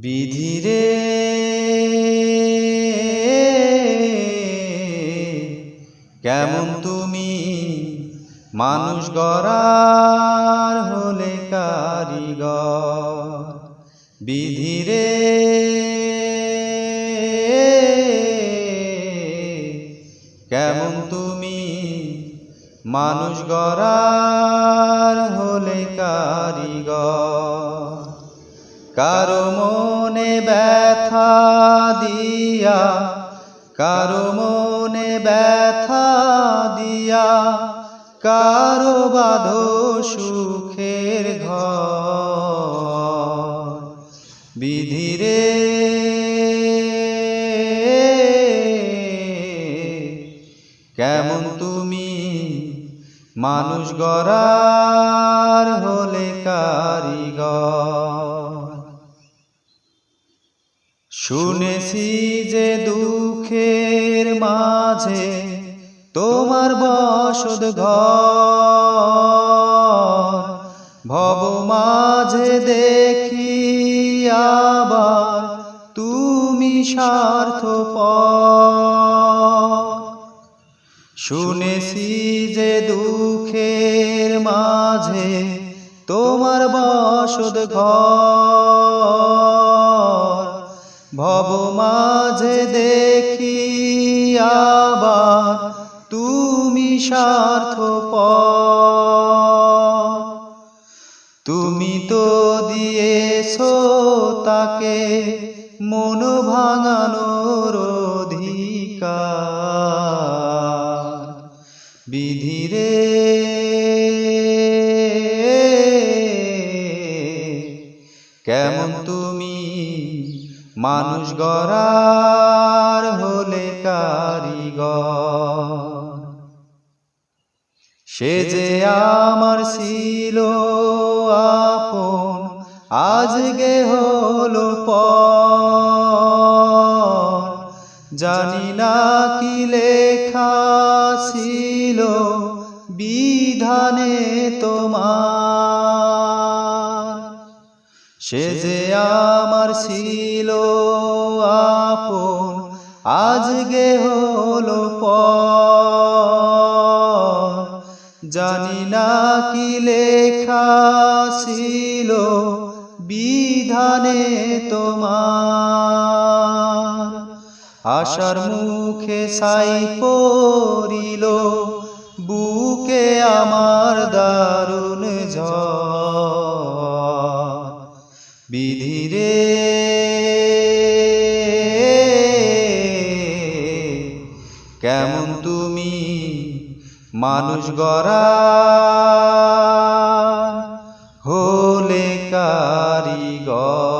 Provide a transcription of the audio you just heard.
বিধিরে কেমন তুমি মানুষ গড়ার হলে কারিগর? বিধিরে কেমন তুমি মানুষ গড়ার হলে কারিগর? কারও মনে ব্যথা দিয়া, কারও মনে ব্যথা দিয়া, কারও বাধ সুখের ঘর। বিধিরে কেমন তুমি মানুষ গড়ার হলে কারিগর? শুনেছি যে দুঃখের মাঝে তোমার বসদ ঘর। ভব মাঝে দেখি আবার তুমি স্বার্থ শুনেছি যে দুঃখের মাঝে তোমার বসদ ঘর। মাঝে দেখি আবার তুমি স্বার্থ তুমি তো দিয়েছ তাকে মন ভাঙানোর অধিকার। বিধিরে কেমন তুমি মানুষ গড়ার হলে কারিগর। সে যে আমার ছিল আপন আজকে হলো পর। জানি না কি লেখা ছিল বিধানে তোমার সে যে আমার ছিল আপন আজকে হলো পর। জানি না কি লেখা ছিল বিধানে তোমার। আশার মুখে সাই পড়িল বুকে আমার বিধিরে কেমন তুমি মানুষ গড়া হলে কারিগর